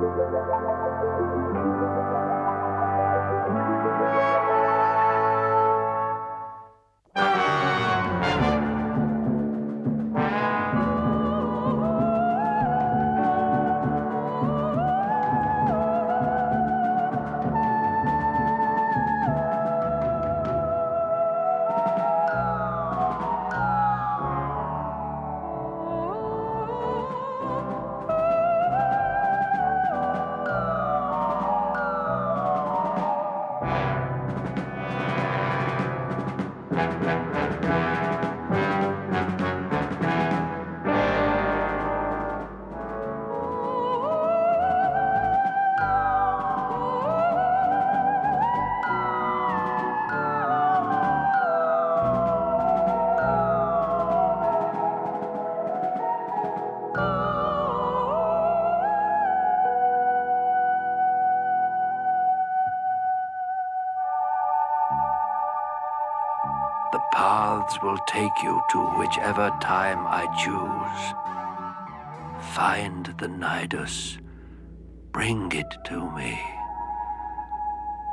The will take you to whichever time I choose. Find the Nidus. Bring it to me.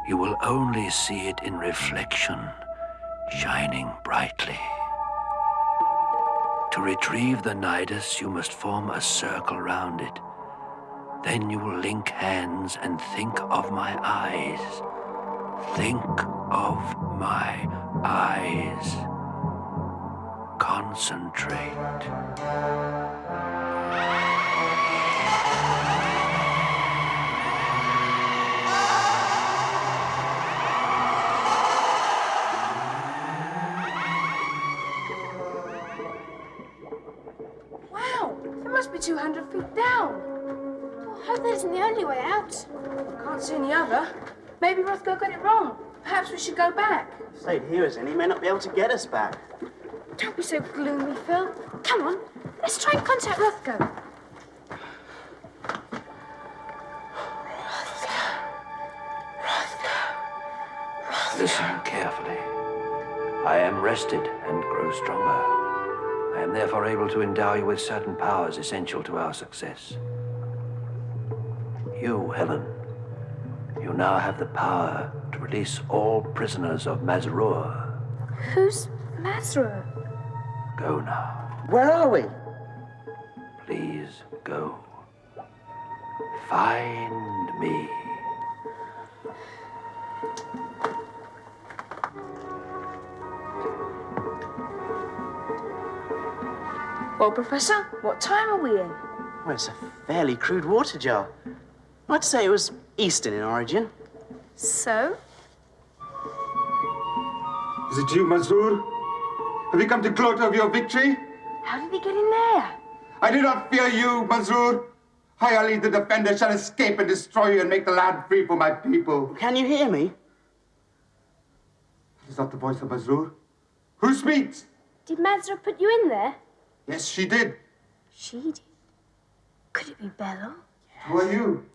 You will only see it in reflection, shining brightly. To retrieve the Nidus, you must form a circle round it. Then you will link hands and think of my eyes. Think of my eyes. Concentrate. Wow, it must be 200 feet down. I hope that isn't the only way out. I Can't see any other. Maybe Rothgo got it wrong. Perhaps we should go back. Stayed here as in, he may not be able to get us back. Don't be so gloomy, Phil. Come on, let's try and contact Rothgo. Listen carefully. I am rested and grow stronger. I am therefore able to endow you with certain powers essential to our success. You, Helen, you now have the power to release all prisoners of Mazrur. Who's Mazrur? Go now. Where are we? Please go. Find me. Well, Professor, what time are we in? Well, it's a fairly crude water jar. I'd say it was Eastern in origin. So? Is it you, Mazur? Have you come to gloat over your victory? How did he get in there? I do not fear you, Mazur. I, Ali the Defender, shall escape and destroy you and make the land free for my people. Can you hear me? That is not the voice of Mazur. Who speaks? Did Mazrur put you in there? Yes, she did. She did. Could it be Bello? Who are you?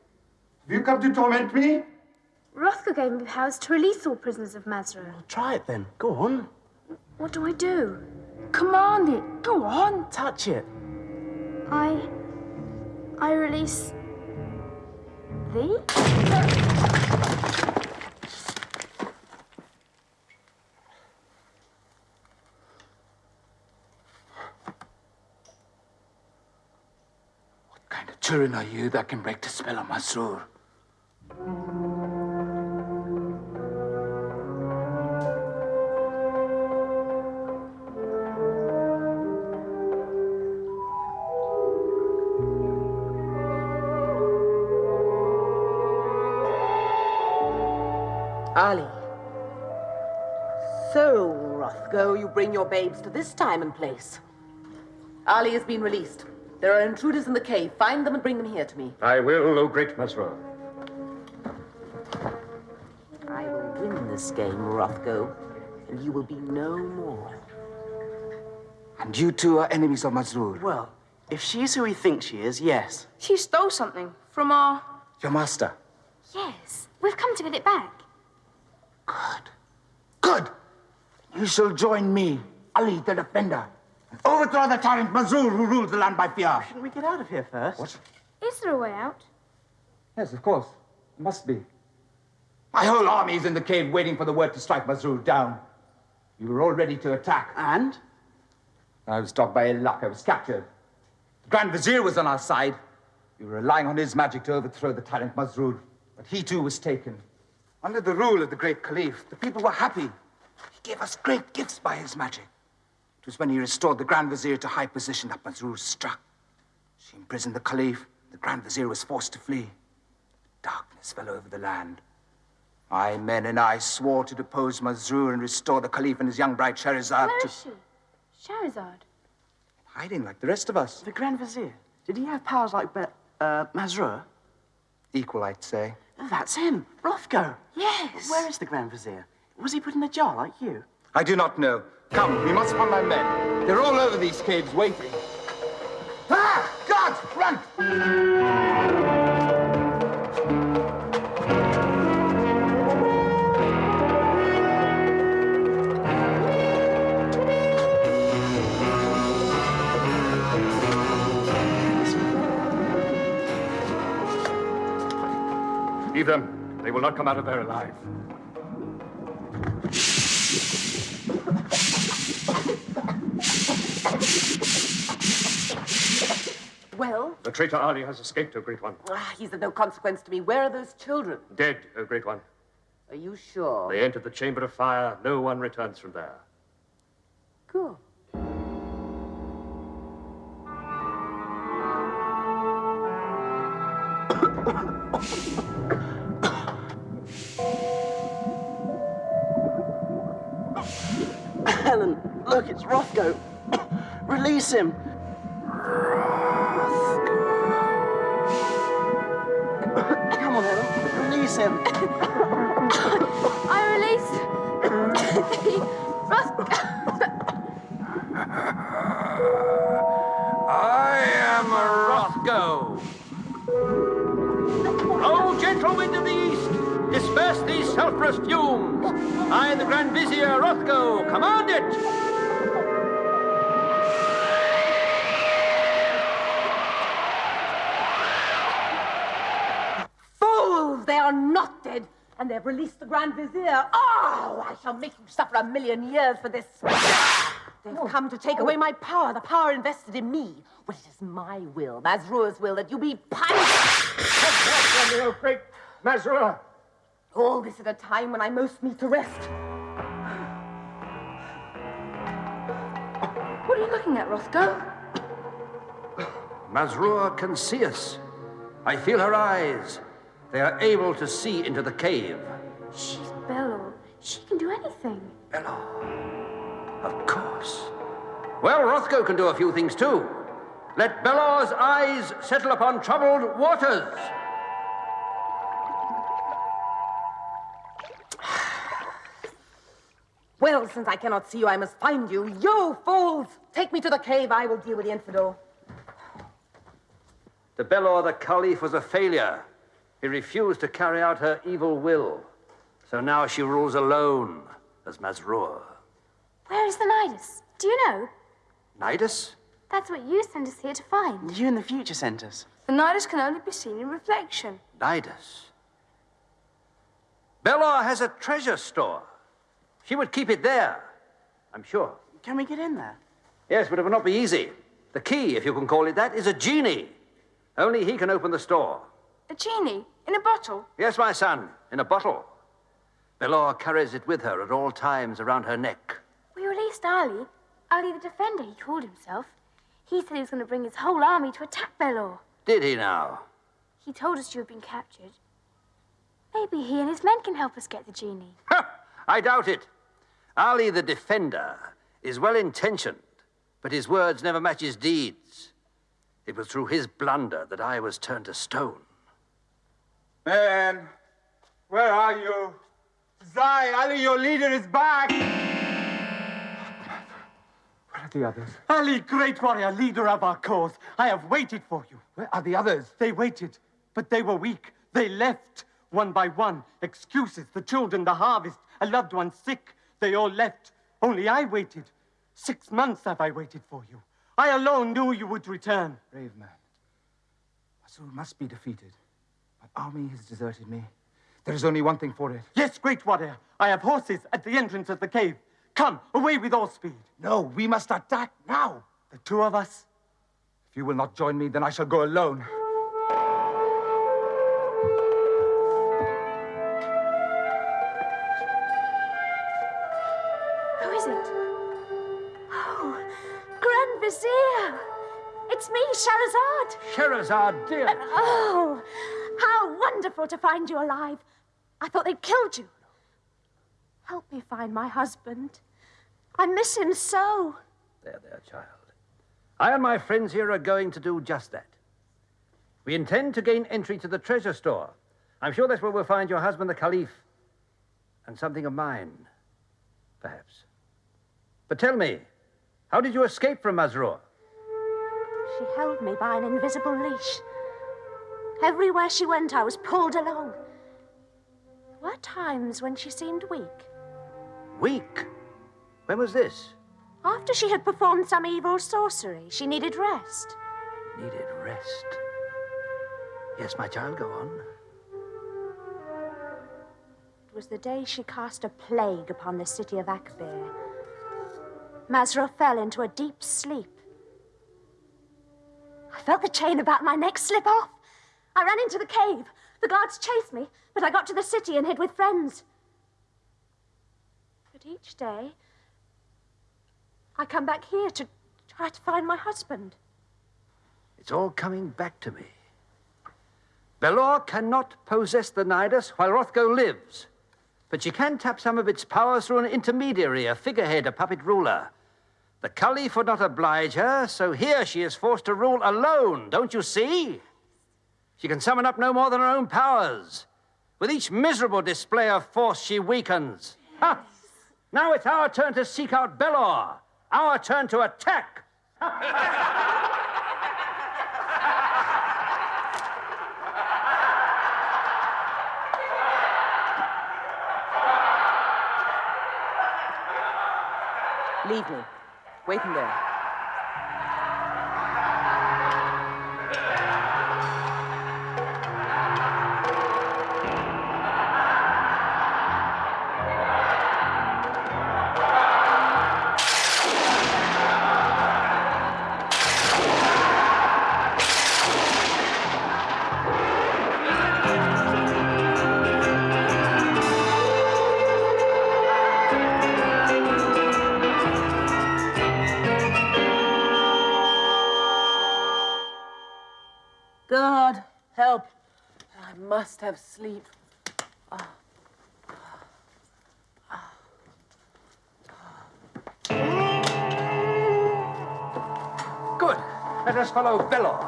Have you come to torment me? Rothgo gave me powers to release all prisoners of Mazrur. Try it then. Go on. What do I do? Command it. Go on. Touch it. I... I release... thee? What kind of children are you that can break the spell of Mazur? Ali. So, Rothgo, you bring your babes to this time and place. Ali has been released. There are intruders in the cave. Find them and bring them here to me. I will, O great Mesra. I will win this game, Rothgo, and you will be no more. And you two are enemies of Mazur. Well, if she's who we think she is, yes. She stole something from our... Your master. Yes, we've come to get it back. Good. Good. You shall join me, Ali the Defender, and overthrow the tyrant Mazur who rules the land by fear. Shouldn't we get out of here first? What? Is there a way out? Yes, of course. It must be. My whole army is in the cave waiting for the word to strike Masrur down. You were all ready to attack. And? I was stopped by ill luck. I was captured. The Grand Vizier was on our side. We were relying on his magic to overthrow the tyrant Masrur. But he too was taken. Under the rule of the great Caliph, the people were happy. He gave us great gifts by his magic. It was when he restored the Grand Vizier to high position that Masrur struck. She imprisoned the Caliph. The Grand Vizier was forced to flee. Darkness fell over the land. My men and I swore to depose Masrur and restore the Caliph and his young bride Sherazad Where to is she? Shahrazad. hiding like the rest of us. The Grand Vizier. Did he have powers like Be- uh, Masrur? Equal, I'd say. That's him, Rothgo. Yes. Where is the Grand Vizier? Was he put in a jar like you? I do not know. Come, we must find my men. They're all over these caves waiting. Ah! God! Run! Leave them. They will not come out of there alive. Well, The traitor Ali has escaped, O Great One. ah, he's of no consequence to me. Where are those children? Dead, O Great One. Are you sure? They entered the Chamber of Fire. No one returns from there. Good. Helen, look, it's Rothgo. Release him. Come on, Helen. Release him. I release. Roth- I am Rothgo. O gentle wind of the east, disperse these sulphurous fumes. I, the Grand Vizier Rothgo, command it. Fools! They are not dead, and they've released the Grand Vizier. Oh, I shall make you suffer a million years for this. They've oh. come to take away my power, the power invested in me. Well, it is my will, Mazrur's will, that you be punished. O great Mazrur. All this at a time when I most need to rest. What are you looking at, Rothgo? Mazrur can see us. I feel her eyes. They are able to see into the cave. She's Belor. She can do anything. Belor? Of course. Well, Rothgo can do a few things too. Let Belor's eyes settle upon troubled waters. Well, since I cannot see you, I must find you. You fools! Take me to the cave. I will deal with the infidel. The Belor the Caliph was a failure. He refused to carry out her evil will. So now she rules alone as Mazrur. Where is the Nidus? Do you know? Nidus? That's what you sent us here to find. You in the future sent us. The Nidus can only be seen in reflection. Nidus. Belor has a treasure store. She would keep it there, I'm sure. Can we get in there? Yes, but it would not be easy. The key, if you can call it that, is a genie. Only he can open the store. A genie in a bottle. Yes, my son, in a bottle. Belor carries it with her at all times around her neck. We released Ali. Ali the Defender, he called himself. He said he was going to bring his whole army to attack Belor. Did he now? He told us you had been captured. Maybe he and his men can help us get the genie. I doubt it. Ali the Defender is well intentioned, but his words never match his deeds. It was through his blunder that I was turned to stone. Man, where are you? Zai, Ali, your leader is back! Where are the others? Ali, great warrior, leader of our cause, I have waited for you. Where are the others? They waited, but they were weak. They left one by one. Excuses, the children, the harvest, a loved one sick. They all left. Only I waited. Six months have I waited for you. I alone knew you would return. Brave man. Masur must be defeated. My army has deserted me. There is only one thing for it. Yes, great warrior. I have horses at the entrance of the cave. Come, away with all speed. No, we must attack now. The two of us? If you will not join me, then I shall go alone. Shahrazad! Sherazade, dear. Oh, how wonderful to find you alive. I thought they'd killed you. Help me find my husband. I miss him so. There, there, child. I and my friends here are going to do just that. We intend to gain entry to the treasure store. I'm sure that's where we'll find your husband, the Caliph, and something of mine, perhaps. But tell me, how did you escape from Mazrur? She held me by an invisible leash. Everywhere she went, I was pulled along. There were times when she seemed weak. Weak? When was this? After she had performed some evil sorcery, she needed rest. Needed rest. Yes, my child, go on. It was the day she cast a plague upon the city of Akbir. Mazra fell into a deep sleep. I felt the chain about my neck slip off. I ran into the cave. The guards chased me, but I got to the city and hid with friends. But each day, I come back here to try to find my husband. It's all coming back to me. Belor cannot possess the Nidus while Rothgo lives. But she can tap some of its powers through an intermediary, a figurehead, a puppet ruler. The Caliph would not oblige her, so here she is forced to rule alone, don't you see? She can summon up no more than her own powers. With each miserable display of force, she weakens. Ha! Now it's our turn to seek out Belor. Our turn to attack. Leave me. Wait in there. God, help. I must have sleep. Good. Let us follow Belor.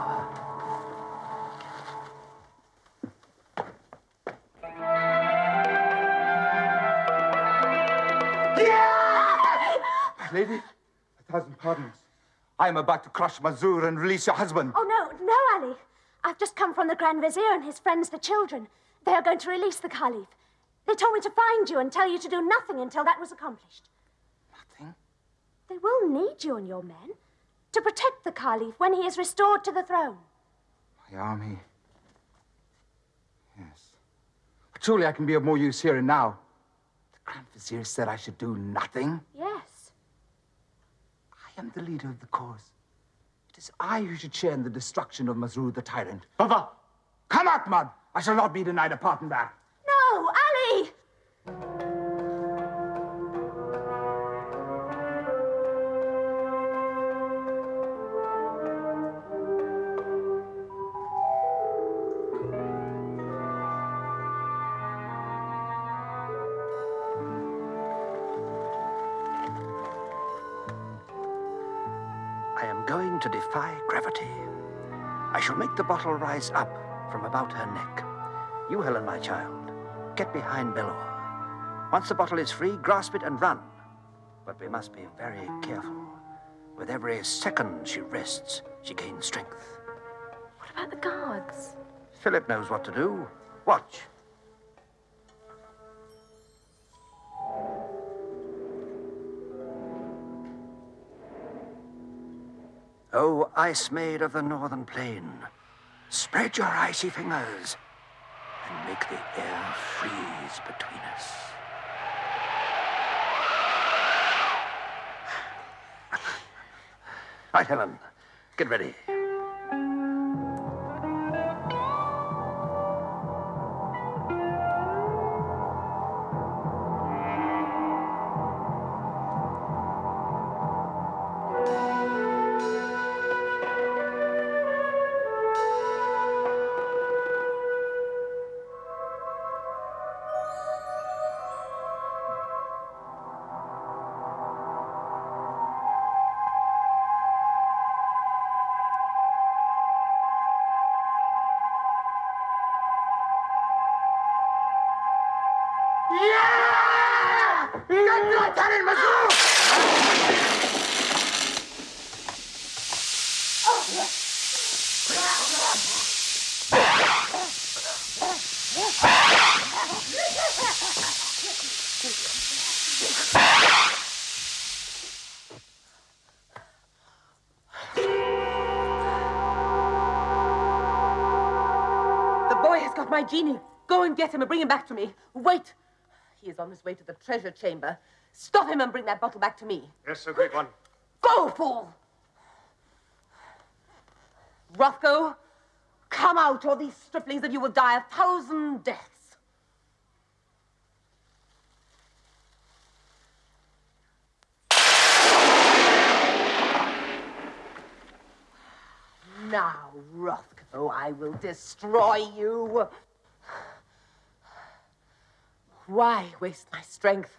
Lady, a thousand pardons. I am about to crush Mazur and release your husband. Oh, no, no, Ali. I've just come from the Grand Vizier and his friends, the children. They are going to release the Caliph. They told me to find you and tell you to do nothing until that was accomplished. Nothing? They will need you and your men to protect the Caliph when he is restored to the throne. My army. Yes. But surely I can be of more use here and now. The Grand Vizier said I should do nothing. Yes. I am the leader of the cause. Is I who should share in the destruction of Mazrur the tyrant. Baba, Come, Ahmad! I shall not be denied a part in that. Make the bottle rise up from about her neck. You, Helen, my child, get behind Belor. Once the bottle is free, grasp it and run. But we must be very careful. With every second she rests, she gains strength. What about the guards? Philip knows what to do. Watch. O ice maid of the northern plain, spread your icy fingers. and make the air freeze between us. Right, Helen, get ready. Got my genie. Go and get him and bring him back to me. Wait. He is on his way to the treasure chamber. Stop him and bring that bottle back to me. Yes, sir, great one. Go, fool! Rothgo, come out, or these striplings of you will die a thousand deaths. Now, Rothgo, I will destroy you. Why waste my strength?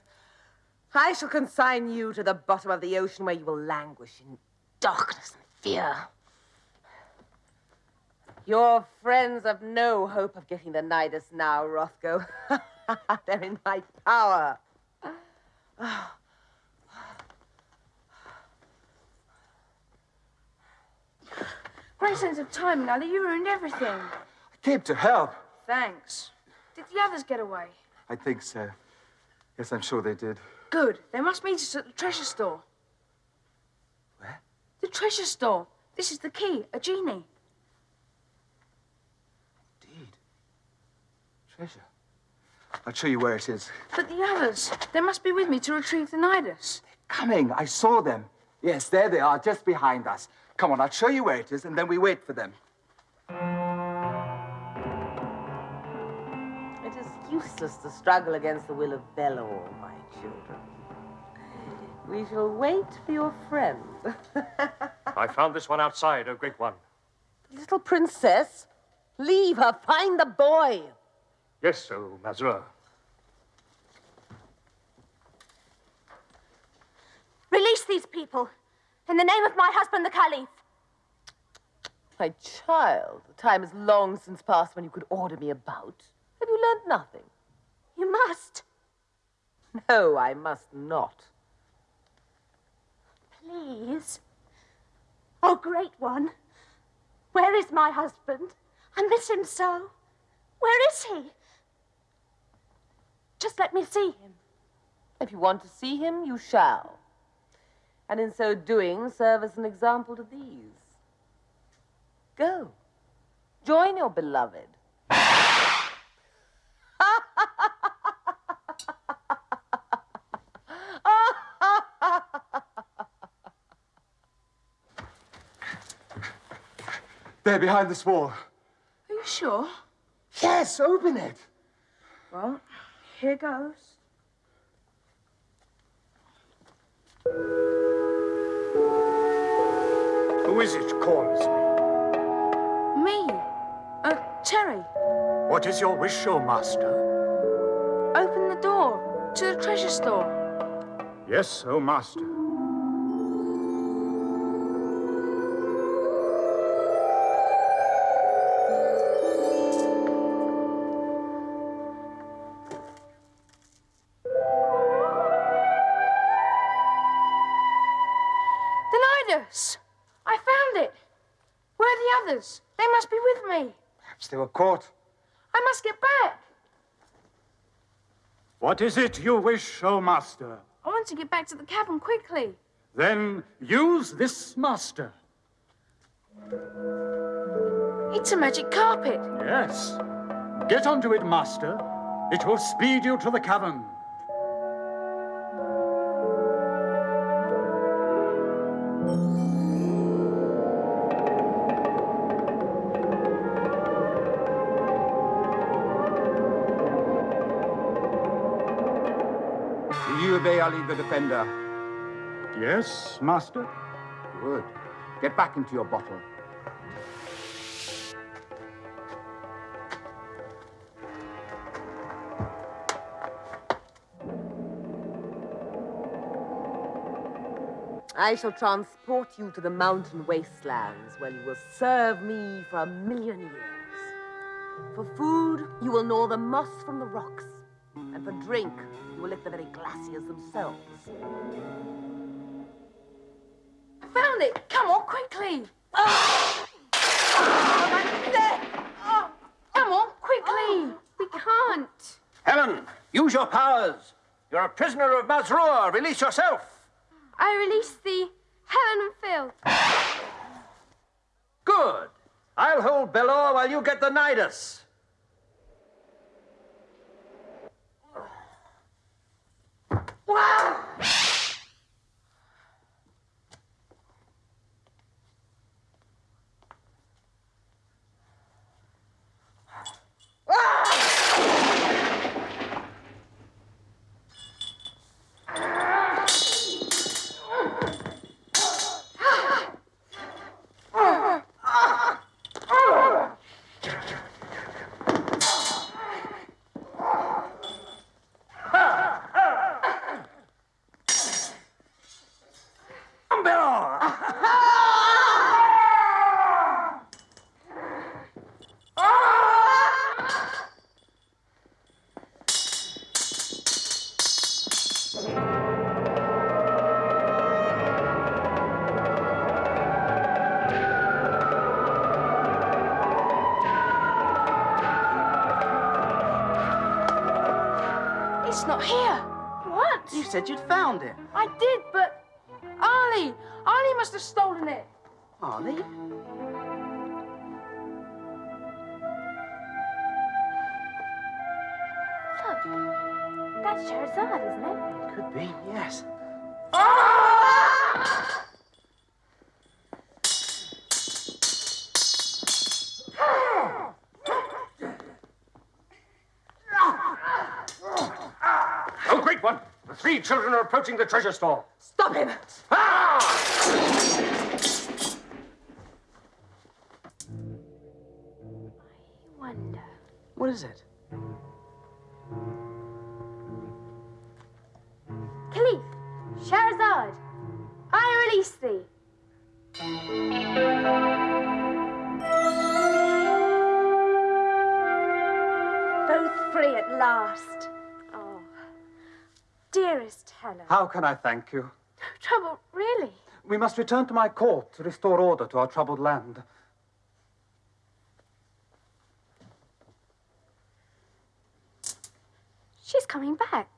I shall consign you to the bottom of the ocean where you will languish in darkness and fear. Your friends have no hope of getting the Nidus now, Rothgo. They're in my power. Great sense of timing, Ali. You ruined everything. I came to help. Thanks. Did the others get away? I think so. Yes, I'm sure they did. Good. They must meet us at the treasure store. Where? The treasure store. This is the key, a genie. Indeed. Treasure. I'll show you where it is. But the others, they must be with me to retrieve the Nidus. Coming. I saw them. Yes, there they are, just behind us. Come on, I'll show you where it is, and then we wait for them. It is useless to struggle against the will of Belor, my children. We shall wait for your friend. I found this one outside, a great one. The Little princess, leave her. Find the boy. Yes, O Mazra. Release these people. In the name of my husband, the Caliph. My child, the time is long since past when you could order me about. Have you learned nothing? You must. No, I must not. Please. Oh, great one. Where is my husband? I miss him so. Where is he? Just let me see him. If you want to see him, you shall. And in so doing, serve as an example to these. Go. Join your beloved. There, behind this wall. Are you sure? Yes, open it. Well, here goes. Who is it calls me? Me. Uh, Terry. What is your wish, O Master? Open the door to the treasure store. Yes, O Master. Others? They must be with me. Perhaps they were caught. I must get back. What is it you wish, O Master? I want to get back to the cabin quickly. Then use this Master. It's a magic carpet. Yes. Get onto it, master. It will speed you to the cavern. Do you obey Ali the Defender? Yes, master. Good. Get back into your bottle. I shall transport you to the mountain wastelands where you will serve me for a million years. For food, you will gnaw the moss from the rocks. And for drink, you will lick the very glaciers themselves. I found it. Come on, quickly. Oh, oh my neck. Oh, come on, quickly. Oh. We can't. Helen, use your powers. You're a prisoner of Mazrur. Release yourself. I release the Helen and Phil. Good. I'll hold Belor while you get the Nidus. It's said you'd found it. I did, but Ali, Ali must have stolen it. Arlie? Look, that's Scheherazade, isn't it? Could be, yes. Oh, three children are approaching the treasure store. Stop him! Ah! I wonder. What is it? How can I thank you? Trouble, really? We must return to my court to restore order to our troubled land. She's coming back.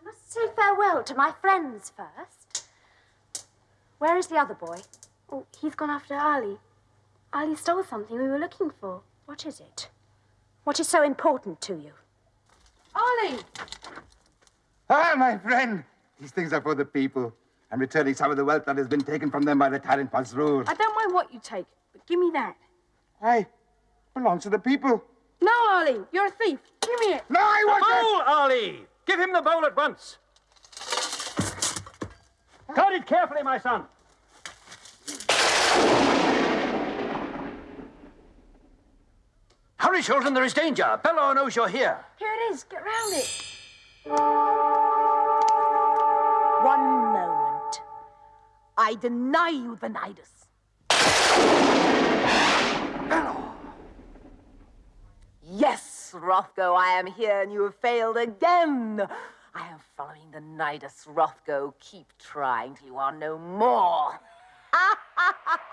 I must say farewell to my friends first. Where is the other boy? Oh, he's gone after Ali. Ali stole something we were looking for. What is it? What is so important to you? Ali! Ah, my friend. These things are for the people. I'm returning some of the wealth that has been taken from them by the tyrant Masrur. I don't mind what you take, but give me that. Why? Belongs to the people. No, Ali, you're a thief. Give me it. No, I The wasn't! bowl, Ali! Give him the bowl at once. Guard it carefully, my son. Hurry, children, there is danger. Belor knows you're here. Here it is. Get round it. One moment. I deny you the Nidus. Yes, Rothgo, I am here and you have failed again. I am following the Nidus, Rothgo. Keep trying till you are no more.